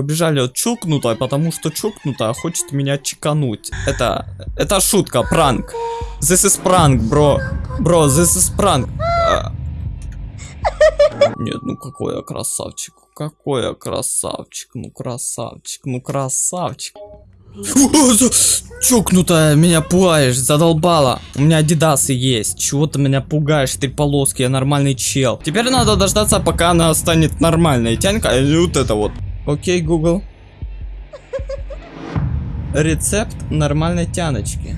Побежали от чукнутая, потому что чукнутая хочет меня чекануть. Это, это шутка, пранк. This is prank, бро. Бро, this is prank. А. Нет, ну какой я красавчик. Какой я красавчик. Ну красавчик, ну красавчик. За- Чокнутая, меня пугаешь, задолбала. У меня адидасы есть. Чего ты меня пугаешь, три полоски, я нормальный чел. Теперь надо дождаться, пока она станет нормальной. Тянька, вот это вот. Окей, Google. Рецепт нормальной тяночки.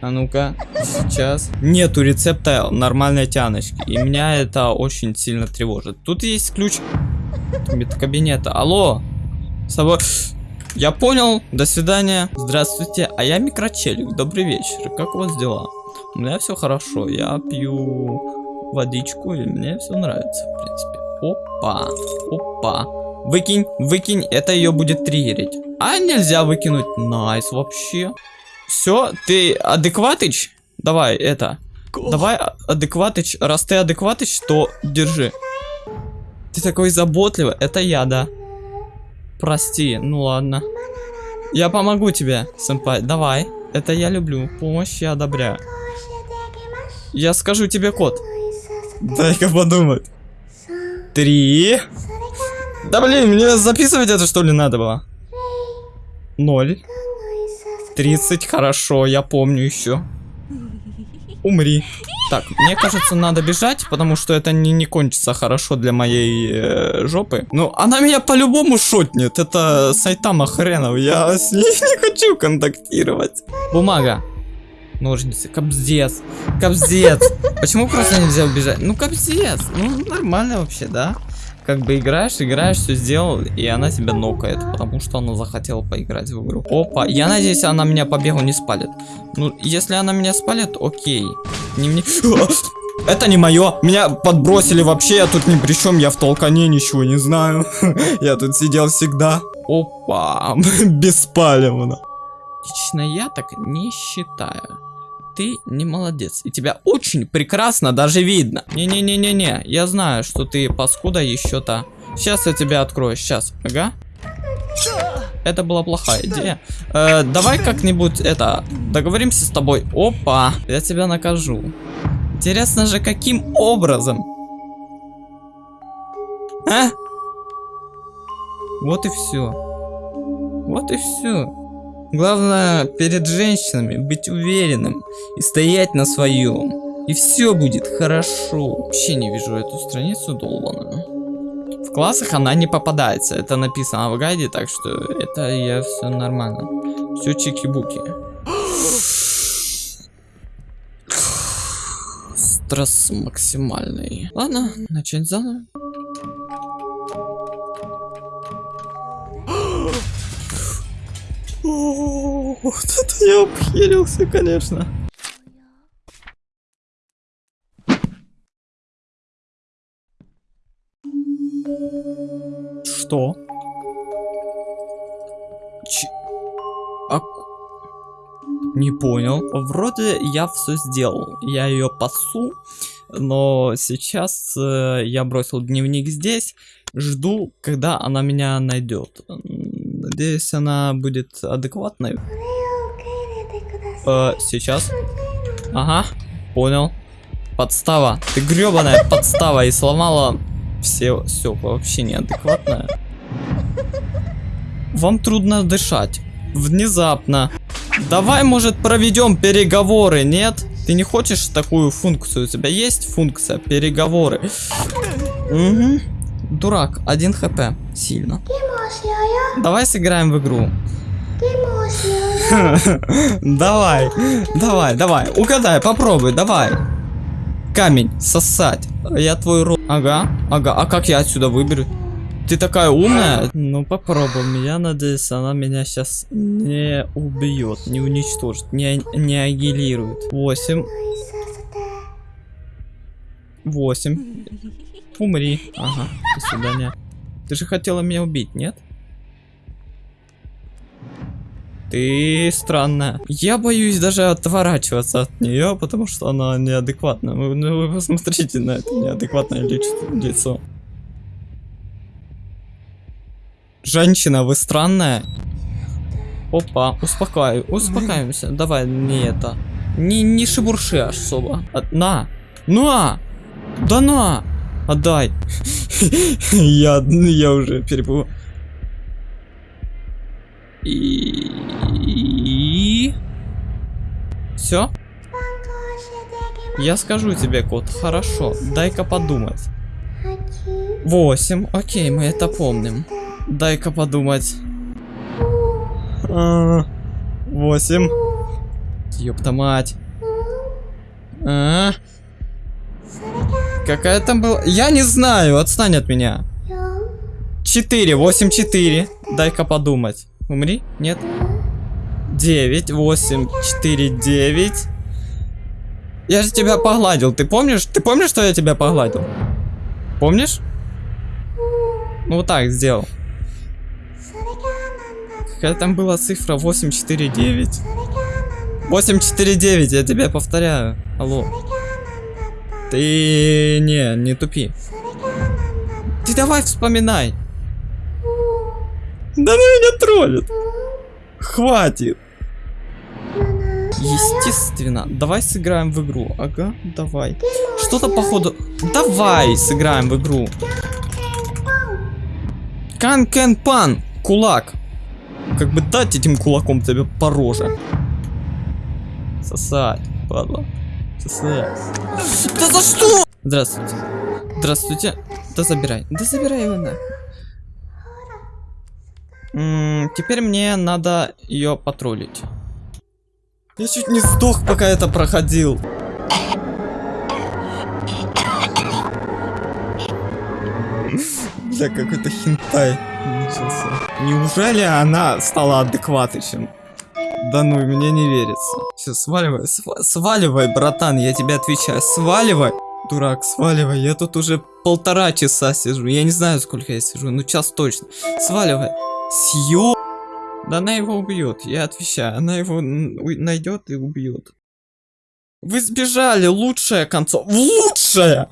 А ну-ка, сейчас. Нету рецепта нормальной тяночки. И меня это очень сильно тревожит. Тут есть ключ медкабинета. Алло, с тобой... Я понял, до свидания. Здравствуйте, а я микрочелик. Добрый вечер. Как у вас дела? У меня все хорошо. Я пью водичку, и мне все нравится, в принципе. Опа, опа. Выкинь, выкинь, это ее будет триггерить. А нельзя выкинуть. Nice вообще. Все, ты адекватыч? Давай, это. Давай, а- адекватыч. Раз ты адекватыч, то держи. Ты такой заботливый. Это я, да. Прости, ну ладно. Я помогу тебе, сэмпай. Давай. Это я люблю. Помощь я одобряю. Я скажу тебе код. Дай-ка подумать. Три. Да блин, мне записывать это что ли надо было? Ноль. Тридцать, хорошо, я помню еще. Умри. Так, мне кажется, надо бежать, потому что это не, не кончится хорошо для моей э, жопы. Ну, она меня по-любому шотнет. Это Сайтама хренов. Я с ней не хочу контактировать. Бумага. Ножницы. Кобздец. Кобздец. Почему просто нельзя убежать? Ну, кобздец. Ну, нормально вообще, да? Как бы играешь, играешь, все сделал, и она тебя нокает, потому что она захотела поиграть в игру. Опа, я надеюсь, она меня по бегу не спалит. Ну, если она меня спалит, окей. Не мне... Это не мое. Меня подбросили вообще, я тут ни при чем, я в толкане ничего не знаю. Я тут сидел всегда. Опа, беспалевно. Лично я так не считаю. Ты не молодец. И тебя очень прекрасно даже видно. Не-не-не-не-не. Я знаю, что ты паскуда еще-то. Сейчас я тебя открою. Сейчас. Ага. Это была плохая идея. Э, давай как-нибудь это договоримся с тобой. Опа, я тебя накажу. Интересно же, каким образом? А? Вот и все. Вот и все. Главное перед женщинами быть уверенным и стоять на своем. И все будет хорошо. Вообще не вижу эту страницу долбаную. В классах она не попадается. Это написано в гайде, так что это я все нормально. Все чики-буки. Стресс максимальный. Ладно, начать заново. Вот это я обхерился, конечно. Что? Ч... А... Не понял. Вроде я все сделал. Я ее пасу, но сейчас э, я бросил дневник здесь. Жду, когда она меня найдет. Надеюсь, она будет адекватной. Э, сейчас. Ага, понял. Подстава. Ты гребаная подстава и сломала все, все вообще неадекватное. Вам трудно дышать. Внезапно. Давай, может, проведем переговоры, нет? Ты не хочешь такую функцию? У тебя есть функция переговоры? Угу. Дурак, 1 хп. Сильно. Давай сыграем в игру. Давай, давай, давай. Угадай, попробуй, давай. Камень, сосать. Я твой рот. Ага, ага. А как я отсюда выберу? Ты такая умная? Ну попробуем. Я надеюсь, она меня сейчас не убьет, не уничтожит, не, не агилирует. Восемь. Восемь. Умри. Ага, до свидания. Ты же хотела меня убить, нет? Ты странная. Я боюсь даже отворачиваться от нее, потому что она неадекватна. Вы, ну, вы посмотрите на это неадекватное лицо. Женщина, вы странная. Опа, успокаивай, успокаиваемся. Давай, не это. Не, не шебурши особо. А, на! На! Да на! Отдай. я, я уже перепу. И... Все? Я скажу тебе, кот, хорошо. Дай-ка подумать. Восемь. Окей, мы это помним. Дай-ка подумать. А, Восемь. Ёпта мать. А? Какая там была? Я не знаю, отстань от меня. 4, 8, 4. Дай-ка подумать. Умри? Нет? 9, 8, 4, 9. Я же тебя погладил. Ты помнишь? Ты помнишь, что я тебя погладил? Помнишь? Ну вот так сделал. Какая там была цифра 849? 849, я тебе повторяю. Алло. Ты не, не тупи. Ты давай вспоминай. Да она меня троллит. Хватит. Естественно. Давай сыграем в игру. Ага, давай. Что-то походу... Давай сыграем в игру. Кан кен пан. Кулак. Как бы дать этим кулаком тебе по роже. Сосать, падла. Сосать. Да за что? Здравствуйте. Здравствуйте. Да забирай. Да забирай его на. Теперь мне надо ее потроллить. Я чуть не сдох, пока это проходил. Бля, какой-то хентай. начался. Неужели она стала адекватичем? Да ну, мне не верится. Все, сваливай, св сваливай, братан, я тебе отвечаю, сваливай. Дурак, сваливай, я тут уже полтора часа сижу, я не знаю, сколько я сижу, ну час точно. Сваливай. Съё... Да она его убьет, я отвечаю, она его найдет и убьет. Вы сбежали, лучшая концов, лучшая!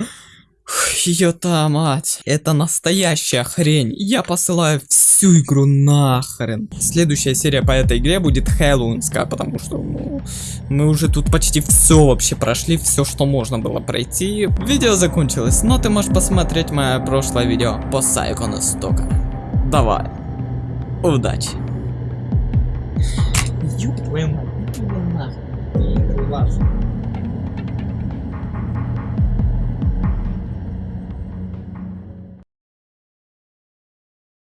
Ёта мать, это настоящая хрень. Я посылаю всю игру нахрен. Следующая серия по этой игре будет хэллоуинская, потому что ну, мы уже тут почти все вообще прошли, все, что можно было пройти. Видео закончилось, но ты можешь посмотреть мое прошлое видео по Сайкону Стока. Давай, удачи. Ёб твою мать, нахуй,